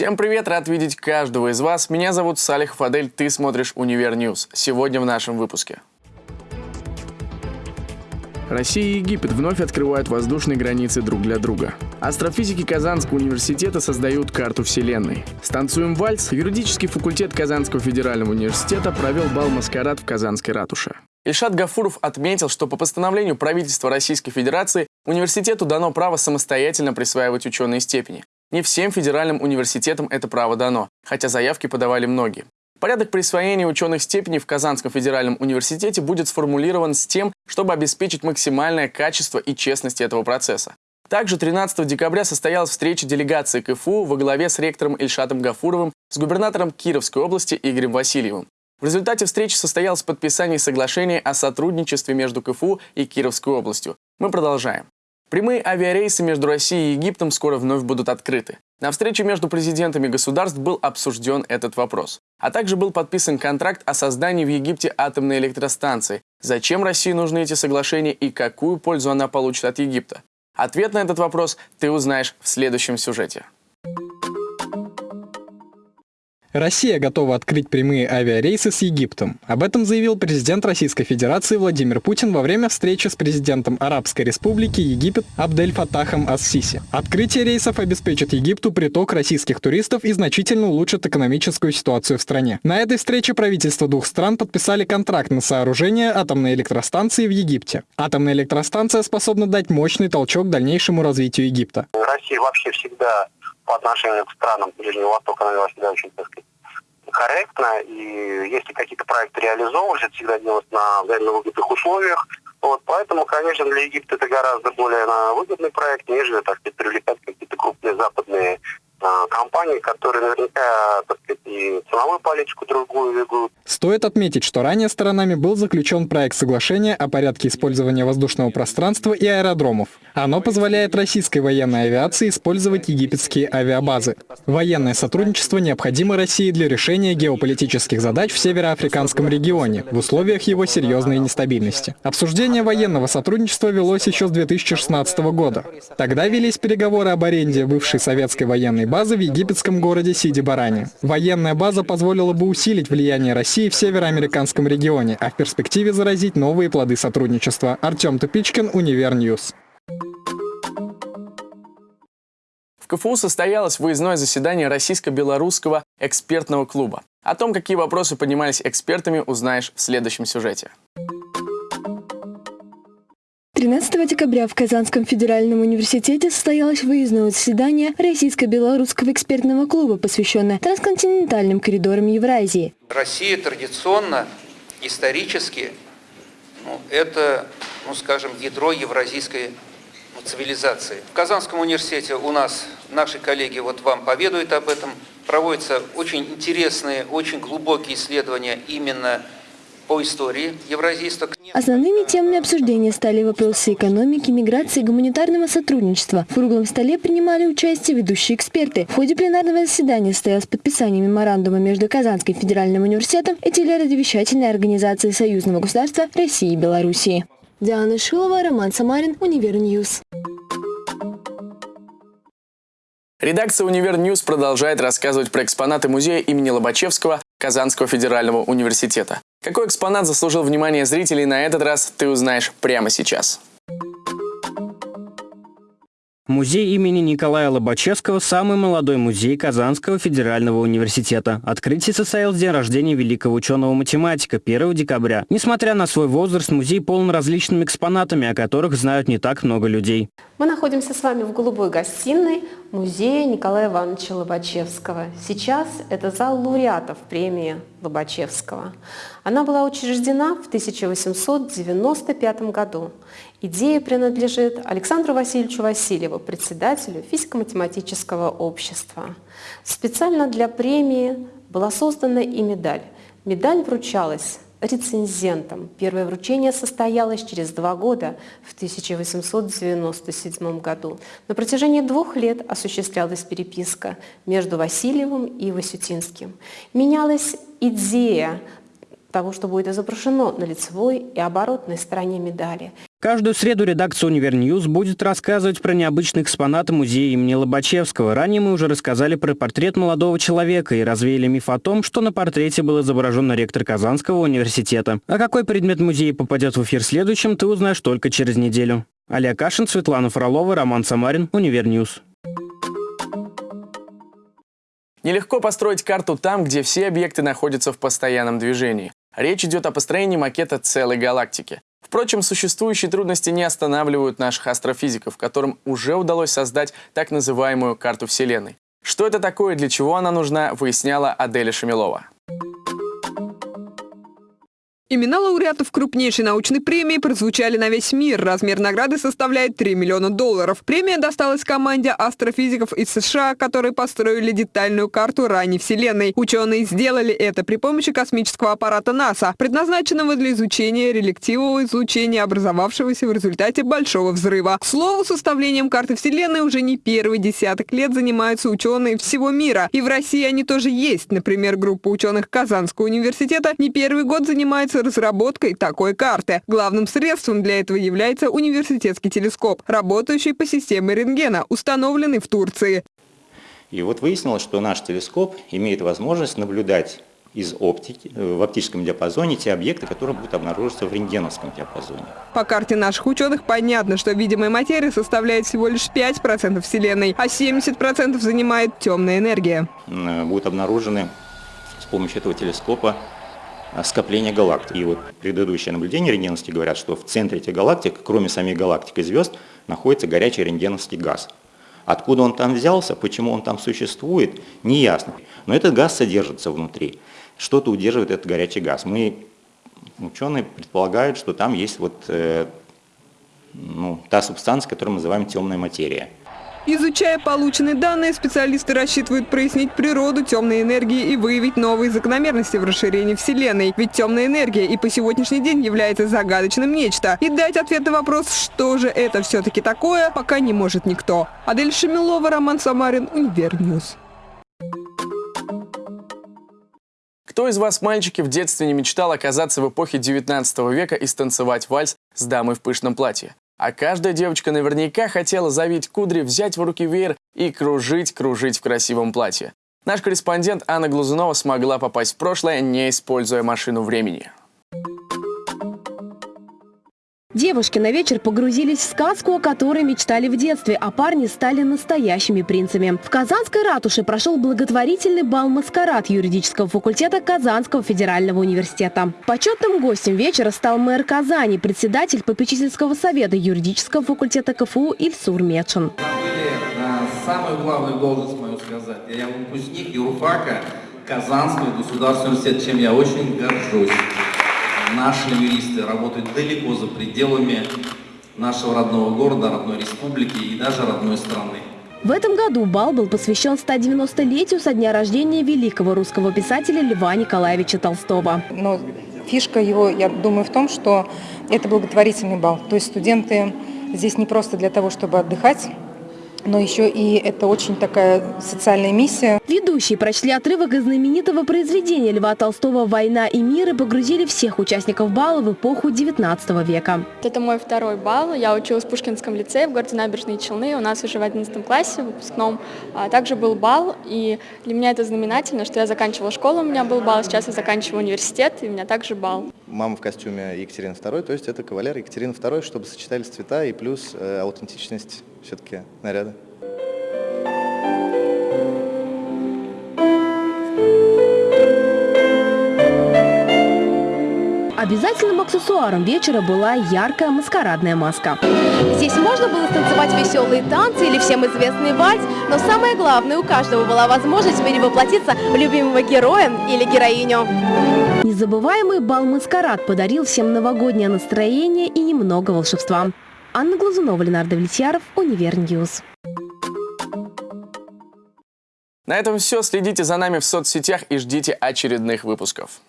Всем привет, рад видеть каждого из вас. Меня зовут Салих Фадель, ты смотришь Univer News. Сегодня в нашем выпуске. Россия и Египет вновь открывают воздушные границы друг для друга. Астрофизики Казанского университета создают карту Вселенной. Станцуем вальс. Юридический факультет Казанского федерального университета провел бал-маскарад в Казанской ратуше. Ильшат Гафуров отметил, что по постановлению правительства Российской Федерации университету дано право самостоятельно присваивать ученые степени. Не всем федеральным университетам это право дано, хотя заявки подавали многие. Порядок присвоения ученых степеней в Казанском федеральном университете будет сформулирован с тем, чтобы обеспечить максимальное качество и честность этого процесса. Также 13 декабря состоялась встреча делегации КФУ во главе с ректором Ильшатом Гафуровым с губернатором Кировской области Игорем Васильевым. В результате встречи состоялось подписание соглашения о сотрудничестве между КФУ и Кировской областью. Мы продолжаем. Прямые авиарейсы между Россией и Египтом скоро вновь будут открыты. На встрече между президентами государств был обсужден этот вопрос. А также был подписан контракт о создании в Египте атомной электростанции. Зачем России нужны эти соглашения и какую пользу она получит от Египта? Ответ на этот вопрос ты узнаешь в следующем сюжете. Россия готова открыть прямые авиарейсы с Египтом. Об этом заявил президент Российской Федерации Владимир Путин во время встречи с президентом Арабской Республики Египет Абдель Фатахом Ас-Сиси. Открытие рейсов обеспечит Египту приток российских туристов и значительно улучшит экономическую ситуацию в стране. На этой встрече правительства двух стран подписали контракт на сооружение атомной электростанции в Египте. Атомная электростанция способна дать мощный толчок дальнейшему развитию Египта. Россия вообще всегда по отношению к странам Ближнего Востока, она вела себя очень, так сказать, корректно. И если какие-то проекты реализовывались, это всегда делалось на взаимно выгодных условиях. Вот, поэтому, конечно, для Египта это гораздо более выгодный проект, нежели, так сказать, привлекать какие-то крупные западные компании, которые наверняка, так сказать, и ценовую политику другую ведут. Стоит отметить, что ранее сторонами был заключен проект соглашения о порядке использования воздушного пространства и аэродромов. Оно позволяет российской военной авиации использовать египетские авиабазы. Военное сотрудничество необходимо России для решения геополитических задач в североафриканском регионе в условиях его серьезной нестабильности. Обсуждение военного сотрудничества велось еще с 2016 года. Тогда велись переговоры об аренде бывшей советской военной базы в египетском городе Сиди-Барани. Военная база позволила бы усилить влияние России в североафриканском регионе, а в перспективе зародить новые плоды сотрудничества. Артем Тупичкин, Univer News. В КФУ состоялось выездное заседание Российско-Белорусского экспертного клуба. О том, какие вопросы поднимались экспертами, узнаешь в следующем сюжете. 13 декабря в Казанском федеральном университете состоялось выездное заседание Российско-белорусского экспертного клуба, посвященное трансконтинентальным коридорам Евразии. Россия традиционно, исторически, ну, это, ну, скажем, ядро евразийской ну, цивилизации. В Казанском университете у нас наши коллеги вот вам поведают об этом. Проводятся очень интересные, очень глубокие исследования именно по истории евразийства. Основными темами обсуждения стали вопросы экономики, миграции и гуманитарного сотрудничества. В круглом столе принимали участие ведущие эксперты. В ходе пленарного заседания состоялось подписание меморандума между Казанским федеральным университетом и телерадиовещательной организацией Союзного государства России и Белоруссии. Диана Шилова, Роман Самарин, Univer News. Редакция «Univer News» продолжает рассказывать про экспонаты музея имени Лобачевского Казанского федерального университета. Какой экспонат заслужил внимание зрителей на этот раз, ты узнаешь прямо сейчас. Музей имени Николая Лобачевского – самый молодой музей Казанского федерального университета. Открытие состоялось в день рождения великого ученого-математика 1 декабря. Несмотря на свой возраст, музей полон различными экспонатами, о которых знают не так много людей. Мы находимся с вами в голубой гостиной музея Николая Ивановича Лобачевского. Сейчас это зал лауреатов премии Лобачевского. Она была учреждена в 1895 году. Идея принадлежит Александру Васильевичу Васильеву, председателю физико-математического общества. Специально для премии была создана и медаль. Медаль вручалась рецензентом. Первое вручение состоялось через два года, в 1897 году. На протяжении двух лет осуществлялась переписка между Васильевым и Васютинским. Менялась идея того, что будет изображено на лицевой и оборотной стороне медали. Каждую среду редакция «Univer News» будет рассказывать про необычные экспонаты музея имени Лобачевского. Ранее мы уже рассказали про портрет молодого человека и развеяли миф о том, что на портрете был изображен ректор Казанского университета. А какой предмет музея попадет в эфир следующим, ты узнаешь только через неделю. Алия Кашин, Светлана Фролова, Роман Самарин, Univer News. Нелегко построить карту там, где все объекты находятся в постоянном движении. Речь идет о построении макета целой галактики. Впрочем, существующие трудности не останавливают наших астрофизиков, которым уже удалось создать так называемую карту Вселенной. Что это такое и для чего она нужна, выясняла Аделя Шамилова. Имена лауреатов крупнейшей научной премии прозвучали на весь мир. Размер награды составляет 3 миллиона долларов. Премия досталась команде астрофизиков из США, которые построили детальную карту ранней Вселенной. Ученые сделали это при помощи космического аппарата НАСА, предназначенного для изучения релективного излучения, образовавшегося в результате Большого взрыва. К слову, составлением карты Вселенной уже не первый десяток лет занимаются ученые всего мира. И в России они тоже есть. Например, группа ученых Казанского университета не первый год занимается разработкой такой карты. Главным средством для этого является университетский телескоп, работающий по системе рентгена, установленный в Турции. И вот выяснилось, что наш телескоп имеет возможность наблюдать из оптики, э, в оптическом диапазоне те объекты, которые будут обнаруживаться в рентгеновском диапазоне. По карте наших ученых понятно, что видимая материя составляет всего лишь 5% Вселенной, а 70% занимает темная энергия. Э, будут обнаружены с помощью этого телескопа скопления галактик. И вот предыдущее наблюдение рентгеновские говорят, что в центре этих галактик, кроме самих галактик и звезд, находится горячий рентгеновский газ. Откуда он там взялся, почему он там существует, не ясно. Но этот газ содержится внутри. Что-то удерживает этот горячий газ. Мы, ученые, предполагают, что там есть вот, э, ну, та субстанция, которую мы называем темная материя. Изучая полученные данные, специалисты рассчитывают прояснить природу темной энергии и выявить новые закономерности в расширении Вселенной. Ведь темная энергия и по сегодняшний день является загадочным нечто. И дать ответ на вопрос, что же это все-таки такое, пока не может никто. Адель Шамилова, Роман Самарин, Univer News. Кто из вас, мальчики, в детстве не мечтал оказаться в эпохе 19 века и станцевать вальс с дамой в пышном платье? А каждая девочка наверняка хотела завить кудри, взять в руки веер и кружить-кружить в красивом платье. Наш корреспондент Анна Глазунова смогла попасть в прошлое, не используя машину времени. Девушки на вечер погрузились в сказку, о которой мечтали в детстве, а парни стали настоящими принцами. В Казанской ратуше прошел благотворительный бал-маскарад юридического факультета Казанского федерального университета. Почетным гостем вечера стал мэр Казани, председатель попечительского совета юридического факультета КФУ Ильсур Медшин. самую главную должность мою сказать. Я выпускник юрфака Казанского государственного университета, чем я очень горжусь наши юристы работают далеко за пределами нашего родного города, родной республики и даже родной страны. В этом году бал был посвящен 190-летию со дня рождения великого русского писателя Льва Николаевича Толстого. Но фишка его, я думаю, в том, что это благотворительный бал. То есть студенты здесь не просто для того, чтобы отдыхать, но еще и это очень такая социальная миссия. Ведущие прочли отрывок из знаменитого произведения Льва Толстого «Война и мир» и погрузили всех участников бала в эпоху 19 века. Это мой второй бал. Я училась в Пушкинском лицее в городе Набережные Челны. У нас уже в 11 классе, выпускном, а также был бал. И для меня это знаменательно, что я заканчивала школу, у меня был бал, сейчас я заканчиваю университет, и у меня также бал. Мама в костюме Екатерины II, то есть это кавалер Екатерины II, чтобы сочетались цвета и плюс э, аутентичность все-таки наряда. Обязательным аксессуаром вечера была яркая маскарадная маска. Здесь можно было станцевать веселые танцы или всем известный вальс, но самое главное, у каждого была возможность перевоплотиться в любимого героя или героиню. Незабываемый бал-маскарад подарил всем новогоднее настроение и немного волшебства. Анна Глазунова, Ленардо Влетьяров, Univer News. На этом все. Следите за нами в соцсетях и ждите очередных выпусков.